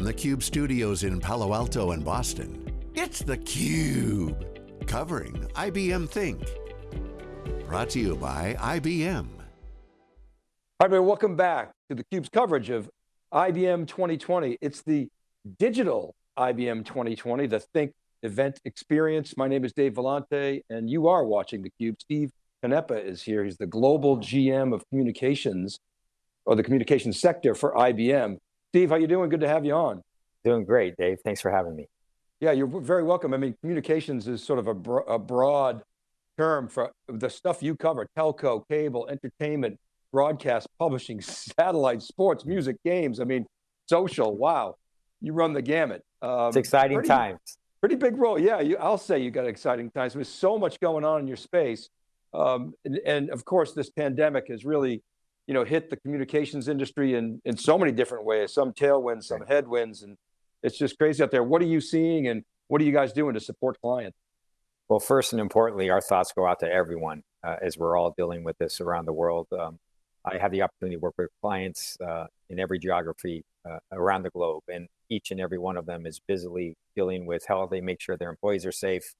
from the Cube studios in Palo Alto and Boston, it's theCUBE, covering IBM Think. Brought to you by IBM. Hi everybody, welcome back to theCUBE's coverage of IBM 2020. It's the digital IBM 2020, the Think event experience. My name is Dave Vellante and you are watching theCUBE. Steve Canepa is here. He's the global GM of communications or the communications sector for IBM. Steve, how you doing? Good to have you on. Doing great, Dave. Thanks for having me. Yeah, you're very welcome. I mean, communications is sort of a, bro a broad term for the stuff you cover, telco, cable, entertainment, broadcast, publishing, satellite, sports, music, games. I mean, social, wow. You run the gamut. Um, it's exciting pretty, times. Pretty big role. Yeah, you, I'll say you got exciting times. There's so much going on in your space. Um, and, and, of course, this pandemic has really you know, hit the communications industry in, in so many different ways, some tailwinds, some headwinds, and it's just crazy out there. What are you seeing and what are you guys doing to support clients? Well, first and importantly, our thoughts go out to everyone uh, as we're all dealing with this around the world. Um, I have the opportunity to work with clients uh, in every geography uh, around the globe, and each and every one of them is busily dealing with how they make sure their employees are safe,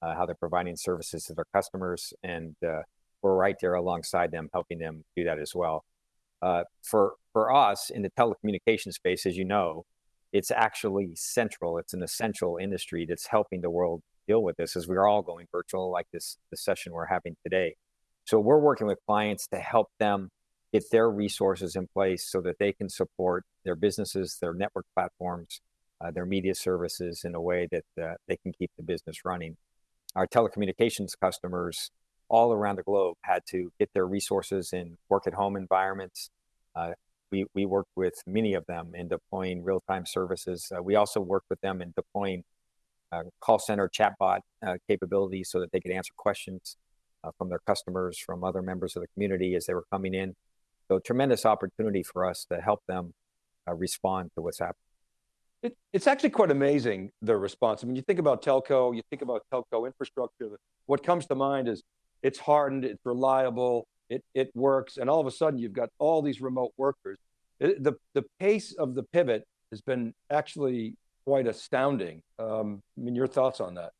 uh, how they're providing services to their customers, and uh, we're right there alongside them, helping them do that as well. Uh, for for us in the telecommunications space, as you know, it's actually central. It's an essential industry that's helping the world deal with this as we're all going virtual, like this the session we're having today. So we're working with clients to help them get their resources in place so that they can support their businesses, their network platforms, uh, their media services in a way that uh, they can keep the business running. Our telecommunications customers all around the globe had to get their resources in work at home environments. Uh, we, we worked with many of them in deploying real-time services. Uh, we also worked with them in deploying uh, call center chatbot uh, capabilities so that they could answer questions uh, from their customers, from other members of the community as they were coming in. So tremendous opportunity for us to help them uh, respond to what's happening. It, it's actually quite amazing, the response. I mean, you think about telco, you think about telco infrastructure, what comes to mind is it's hardened, it's reliable, it, it works, and all of a sudden you've got all these remote workers. It, the, the pace of the pivot has been actually quite astounding. Um, I mean, your thoughts on that?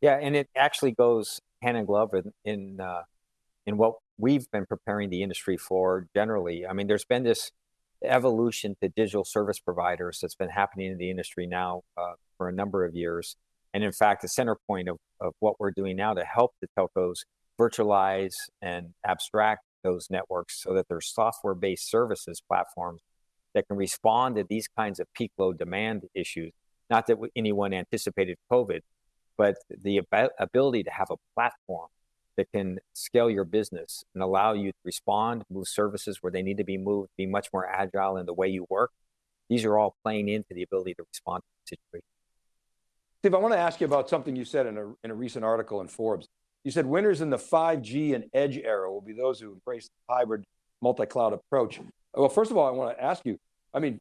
Yeah, and it actually goes hand in glove in, in, uh, in what we've been preparing the industry for generally. I mean, there's been this evolution to digital service providers that's been happening in the industry now uh, for a number of years. And in fact, the center point of, of what we're doing now to help the telcos virtualize and abstract those networks so that they're software-based services platforms that can respond to these kinds of peak load demand issues. Not that anyone anticipated COVID, but the ability to have a platform that can scale your business and allow you to respond, move services where they need to be moved, be much more agile in the way you work. These are all playing into the ability to respond to the situation. Steve, I want to ask you about something you said in a, in a recent article in Forbes. You said winners in the 5G and edge era will be those who embrace the hybrid multi-cloud approach. Well, first of all, I want to ask you, I mean,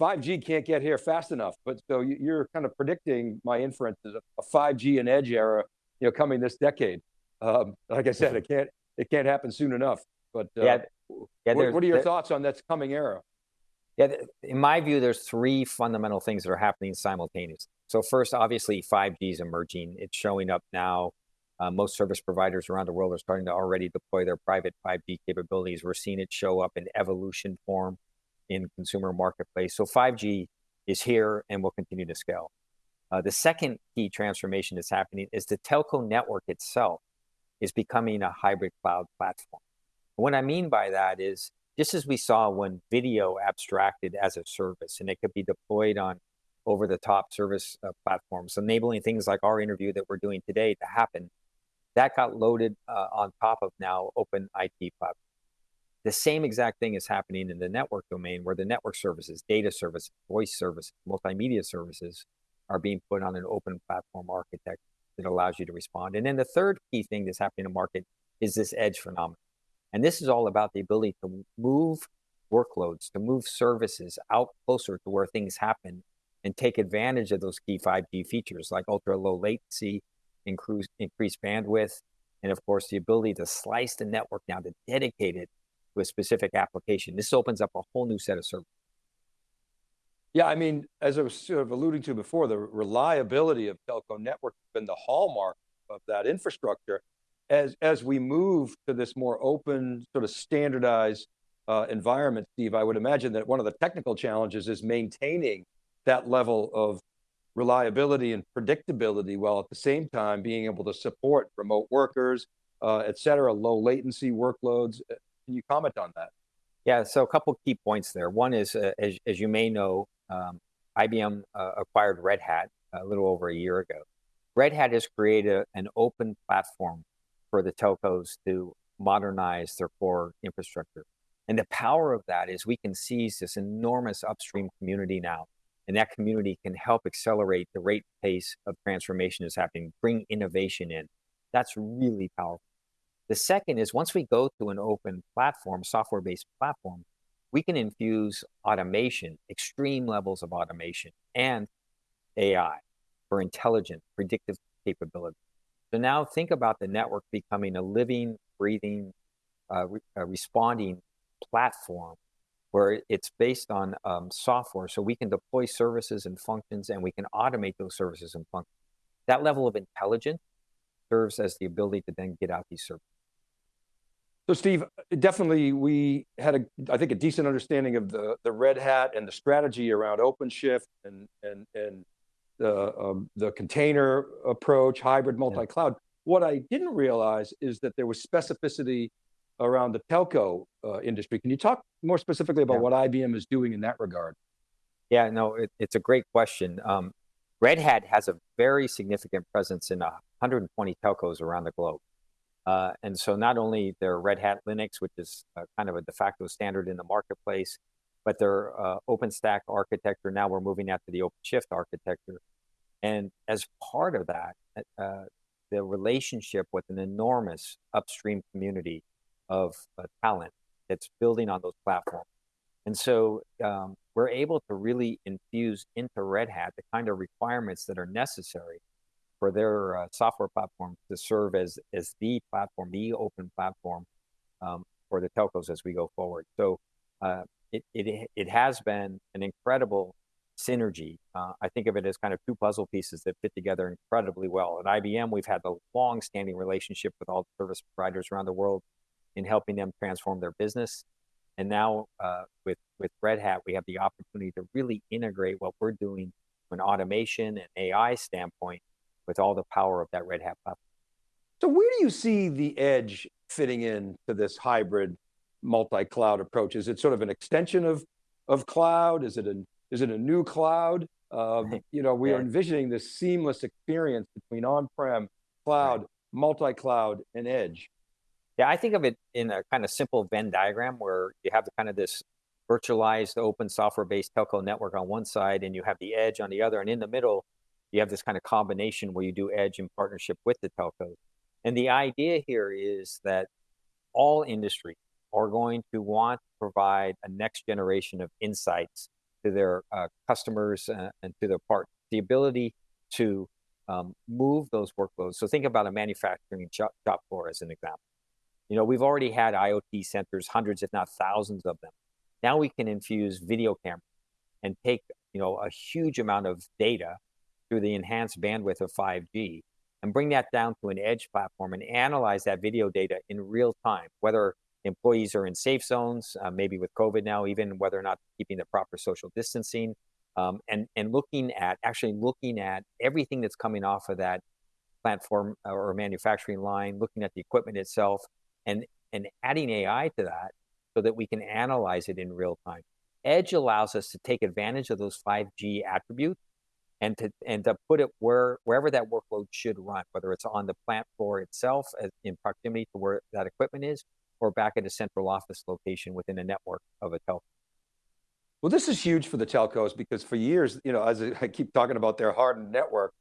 5G can't get here fast enough, but so you're kind of predicting my inference is a 5G and edge era, you know, coming this decade. Um, like I said, it can't, it can't happen soon enough, but uh, yeah, yeah, what, what, are your thoughts on that coming era? Yeah, in my view, there's three fundamental things that are happening simultaneously. So first, obviously 5G is emerging. It's showing up now most service providers around the world are starting to already deploy their private 5G capabilities. We're seeing it show up in evolution form in consumer marketplace. So 5G is here and will continue to scale. Uh, the second key transformation that's happening is the telco network itself is becoming a hybrid cloud platform. what I mean by that is, just as we saw when video abstracted as a service, and it could be deployed on over-the-top service uh, platforms, enabling things like our interview that we're doing today to happen that got loaded uh, on top of now open IP platform. The same exact thing is happening in the network domain where the network services, data services, voice services, multimedia services are being put on an open platform architecture that allows you to respond. And then the third key thing that's happening in the market is this edge phenomenon. And this is all about the ability to move workloads, to move services out closer to where things happen and take advantage of those key 5G features like ultra low latency, increase, increase bandwidth, and of course, the ability to slice the network down to dedicate it to a specific application. This opens up a whole new set of services. Yeah, I mean, as I was sort of alluding to before, the reliability of telco network has been the hallmark of that infrastructure. As, as we move to this more open, sort of standardized uh, environment, Steve, I would imagine that one of the technical challenges is maintaining that level of reliability and predictability while at the same time being able to support remote workers, uh, et cetera, low latency workloads. Uh, can you comment on that? Yeah, so a couple key points there. One is, uh, as, as you may know, um, IBM uh, acquired Red Hat a little over a year ago. Red Hat has created an open platform for the telcos to modernize their core infrastructure. And the power of that is we can seize this enormous upstream community now, and that community can help accelerate the rate pace of transformation is happening, bring innovation in. That's really powerful. The second is once we go to an open platform, software-based platform, we can infuse automation, extreme levels of automation, and AI for intelligent, predictive capability. So now think about the network becoming a living, breathing, uh, re uh, responding platform where it's based on um, software so we can deploy services and functions and we can automate those services and functions. That level of intelligence serves as the ability to then get out these services. So Steve, definitely we had a, I think a decent understanding of the, the Red Hat and the strategy around OpenShift and, and, and the, um, the container approach, hybrid multi-cloud. Yeah. What I didn't realize is that there was specificity around the telco uh, industry. Can you talk more specifically about yeah. what IBM is doing in that regard? Yeah, no, it, it's a great question. Um, Red Hat has a very significant presence in 120 telcos around the globe. Uh, and so not only their Red Hat Linux, which is uh, kind of a de facto standard in the marketplace, but their uh, OpenStack architecture, now we're moving out to the OpenShift architecture. And as part of that, uh, the relationship with an enormous upstream community of uh, talent that's building on those platforms. And so um, we're able to really infuse into Red Hat the kind of requirements that are necessary for their uh, software platform to serve as, as the platform, the open platform um, for the telcos as we go forward. So uh, it, it, it has been an incredible synergy. Uh, I think of it as kind of two puzzle pieces that fit together incredibly well. At IBM, we've had a long-standing relationship with all the service providers around the world in helping them transform their business. And now uh, with, with Red Hat, we have the opportunity to really integrate what we're doing from an automation and AI standpoint with all the power of that Red Hat platform. So where do you see the edge fitting in to this hybrid multi-cloud approach? Is it sort of an extension of, of cloud? Is it, a is it a new cloud? Um, you know, we yeah. are envisioning this seamless experience between on-prem, cloud, right. multi-cloud, and edge. Yeah, I think of it in a kind of simple Venn diagram where you have the kind of this virtualized open software-based telco network on one side and you have the edge on the other. And in the middle, you have this kind of combination where you do edge in partnership with the telcos. And the idea here is that all industries are going to want to provide a next generation of insights to their uh, customers uh, and to their partners. The ability to um, move those workloads. So think about a manufacturing shop, shop floor as an example. You know, we've already had IoT centers, hundreds, if not thousands of them. Now we can infuse video cameras and take, you know, a huge amount of data through the enhanced bandwidth of 5G and bring that down to an edge platform and analyze that video data in real time, whether employees are in safe zones, uh, maybe with COVID now, even whether or not keeping the proper social distancing, um, and, and looking at, actually looking at everything that's coming off of that platform uh, or manufacturing line, looking at the equipment itself, and, and adding AI to that so that we can analyze it in real time. Edge allows us to take advantage of those 5G attributes and to and to put it where wherever that workload should run, whether it's on the plant floor itself as, in proximity to where that equipment is, or back at a central office location within a network of a telco. Well, this is huge for the telcos because for years, you know, as I keep talking about their hardened network,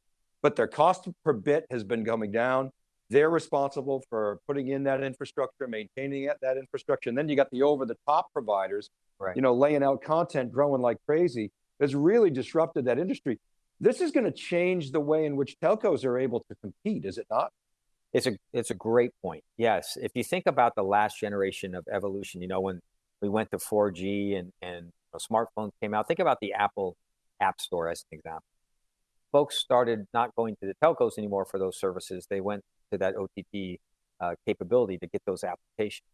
but their cost per bit has been coming down. They're responsible for putting in that infrastructure, maintaining it, that infrastructure. And then you got the over the top providers, right. you know, laying out content, growing like crazy. Has really disrupted that industry. This is going to change the way in which telcos are able to compete, is it not? It's a it's a great point. Yes, if you think about the last generation of evolution, you know when we went to 4G and and you know, smartphones came out, think about the Apple app store as an example. Folks started not going to the telcos anymore for those services. They went to that OTT uh, capability to get those applications.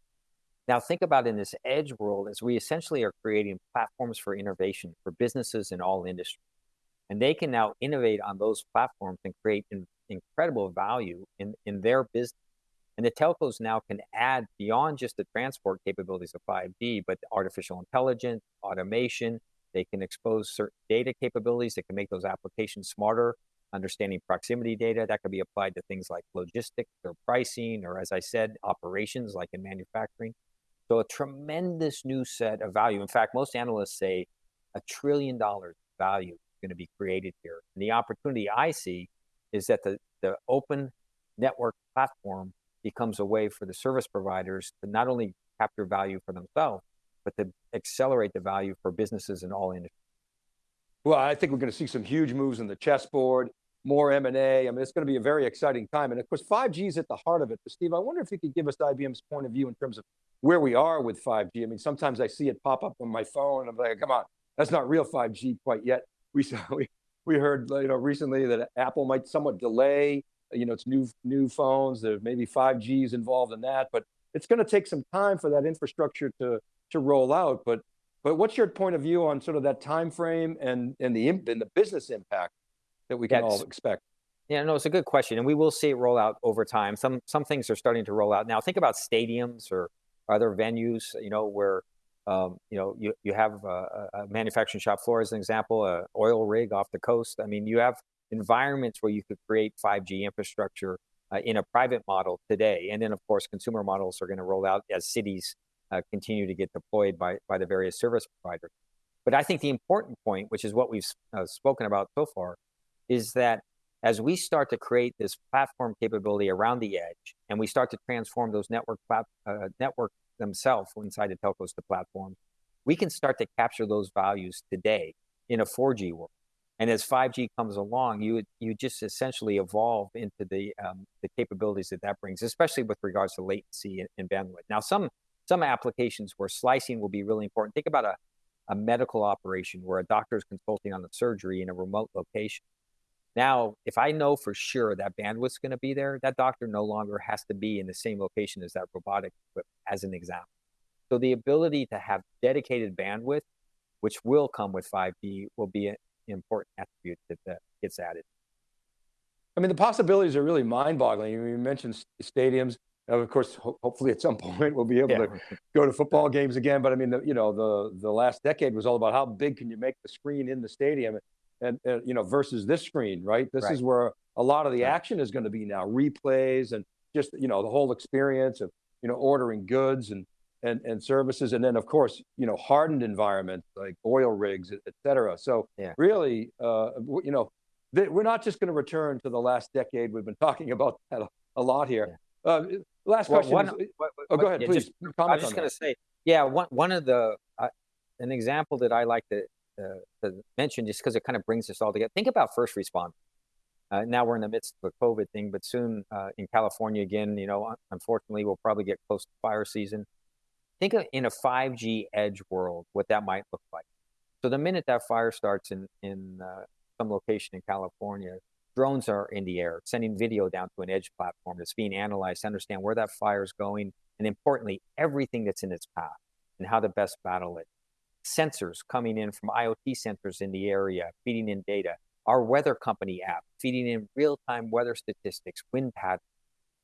Now think about in this edge world as we essentially are creating platforms for innovation for businesses in all industries. And they can now innovate on those platforms and create in, incredible value in, in their business. And the telcos now can add beyond just the transport capabilities of 5G, but artificial intelligence, automation, they can expose certain data capabilities that can make those applications smarter, understanding proximity data that could be applied to things like logistics or pricing, or as I said, operations like in manufacturing. So a tremendous new set of value. In fact, most analysts say a trillion dollars value is going to be created here. And the opportunity I see is that the, the open network platform becomes a way for the service providers to not only capture value for themselves, but to accelerate the value for businesses in all industries. Well, I think we're going to see some huge moves in the chessboard, more M&A. I mean, it's going to be a very exciting time. And of course, 5G is at the heart of it. But Steve, I wonder if you could give us IBM's point of view in terms of where we are with 5G. I mean, sometimes I see it pop up on my phone and I'm like, come on, that's not real 5G quite yet. We saw, we, we heard you know, recently that Apple might somewhat delay you know, it's new, new phones, there maybe 5G is involved in that, but it's going to take some time for that infrastructure to, to roll out. But, but what's your point of view on sort of that time frame and, and, the, and the business impact that we can That's, all expect? Yeah, no, it's a good question. And we will see it roll out over time. Some, some things are starting to roll out. Now think about stadiums or other venues, you know, where um, you know, you, you have a, a, manufacturing shop floor as an example, a oil rig off the coast. I mean, you have environments where you could create 5G infrastructure uh, in a private model today. And then of course, consumer models are gonna roll out as cities continue to get deployed by, by the various service providers. But I think the important point, which is what we've uh, spoken about so far, is that as we start to create this platform capability around the edge, and we start to transform those network uh, network themselves inside the telcos to platforms, we can start to capture those values today in a 4G world. And as 5G comes along, you you just essentially evolve into the um, the capabilities that that brings, especially with regards to latency and, and, bandwidth. Now, some some applications where slicing will be really important. Think about a, a medical operation where a doctor is consulting on the surgery in a remote location. Now, if I know for sure that bandwidth's going to be there, that doctor no longer has to be in the same location as that robotic equipment, as an example. So the ability to have dedicated bandwidth, which will come with 5G, will be an important attribute that, that gets added. I mean, the possibilities are really mind-boggling. You mentioned stadiums. Of course, ho hopefully at some point we'll be able yeah. to go to football games again. But I mean, the, you know, the the last decade was all about how big can you make the screen in the stadium, and, and you know, versus this screen, right? This right. is where a lot of the action is going to be now, replays and just you know the whole experience of you know ordering goods and and, and services. And then of course, you know, hardened environments like oil rigs, et cetera. So yeah. really, uh, you know, we're not just going to return to the last decade. We've been talking about that a, a lot here. Yeah. Uh, last well, question. One, is, what, what, oh, go ahead, yeah, please. Just, I was just going to say, yeah, one, one of the, uh, an example that I like to, uh, to mention just because it kind of brings us all together. Think about first responders. Uh, now we're in the midst of a COVID thing, but soon uh, in California again, you know, unfortunately, we'll probably get close to fire season. Think of in a 5G edge world, what that might look like. So the minute that fire starts in, in uh, some location in California, drones are in the air, sending video down to an edge platform that's being analyzed to understand where that fire is going, and importantly, everything that's in its path and how to best battle it. Sensors coming in from IoT sensors in the area, feeding in data. Our weather company app, feeding in real-time weather statistics, wind patterns,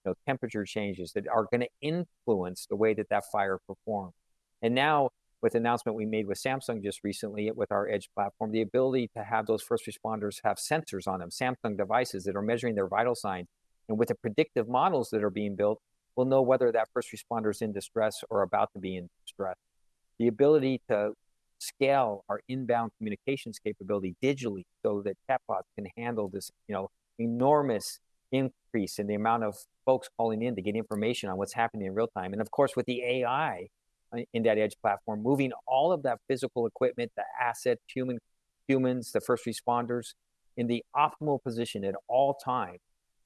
know, temperature changes that are going to influence the way that that fire performs. And now with the announcement we made with Samsung just recently with our Edge platform, the ability to have those first responders have sensors on them, Samsung devices that are measuring their vital signs. And with the predictive models that are being built, we'll know whether that first responder is in distress or about to be in distress. The ability to scale our inbound communications capability digitally so that chatbots can handle this, you know, enormous increase in the amount of folks calling in to get information on what's happening in real time. And of course, with the AI in that edge platform, moving all of that physical equipment, the asset, human, humans, the first responders in the optimal position at all time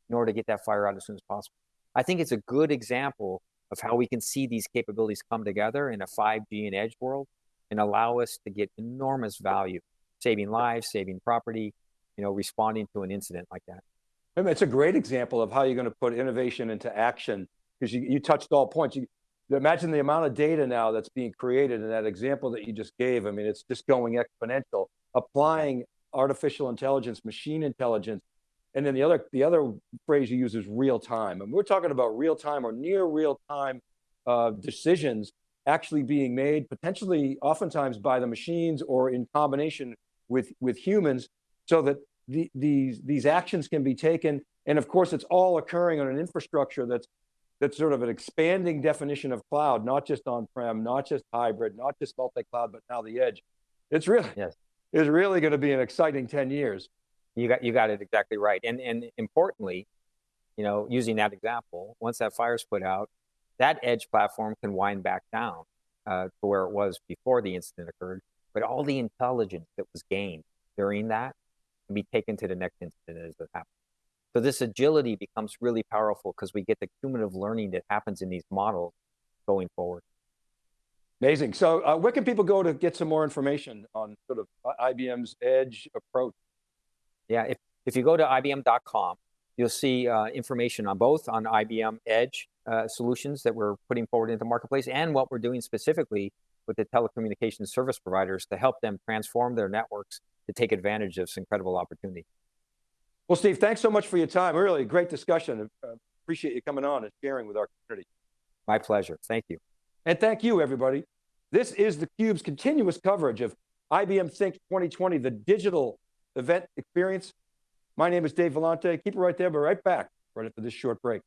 in order to get that fire out as soon as possible. I think it's a good example of how we can see these capabilities come together in a 5G and edge world and allow us to get enormous value saving lives, saving property, you know, responding to an incident like that. I mean, it's a great example of how you're going to put innovation into action because you, you touched all points. You, imagine the amount of data now that's being created in that example that you just gave. I mean, it's just going exponential. Applying artificial intelligence, machine intelligence, and then the other the other phrase you use is real time. And we're talking about real time or near real time uh, decisions actually being made, potentially oftentimes by the machines or in combination with, with humans, so that the, these, these actions can be taken. And of course, it's all occurring on an infrastructure that's that's sort of an expanding definition of cloud, not just on-prem, not just hybrid, not just multi-cloud, but now the edge. It's really, yes. it's really going to be an exciting 10 years. You got, you got it exactly right. And, and importantly, you know, using that example, once that fire's put out, that edge platform can wind back down uh, to where it was before the incident occurred. But all the intelligence that was gained during that can be taken to the next incident as it happens. So this agility becomes really powerful because we get the cumulative learning that happens in these models going forward. Amazing. So uh, where can people go to get some more information on sort of IBM's edge approach? Yeah, if, if you go to IBM.com, you'll see uh, information on both on IBM Edge uh, solutions that we're putting forward into the marketplace and what we're doing specifically with the telecommunications service providers to help them transform their networks to take advantage of this incredible opportunity. Well, Steve, thanks so much for your time. Really great discussion. Uh, appreciate you coming on and sharing with our community. My pleasure. Thank you. And thank you, everybody. This is theCUBE's continuous coverage of IBM Think 2020, the digital event experience. My name is Dave Vellante. Keep it right there, but right back right after this short break.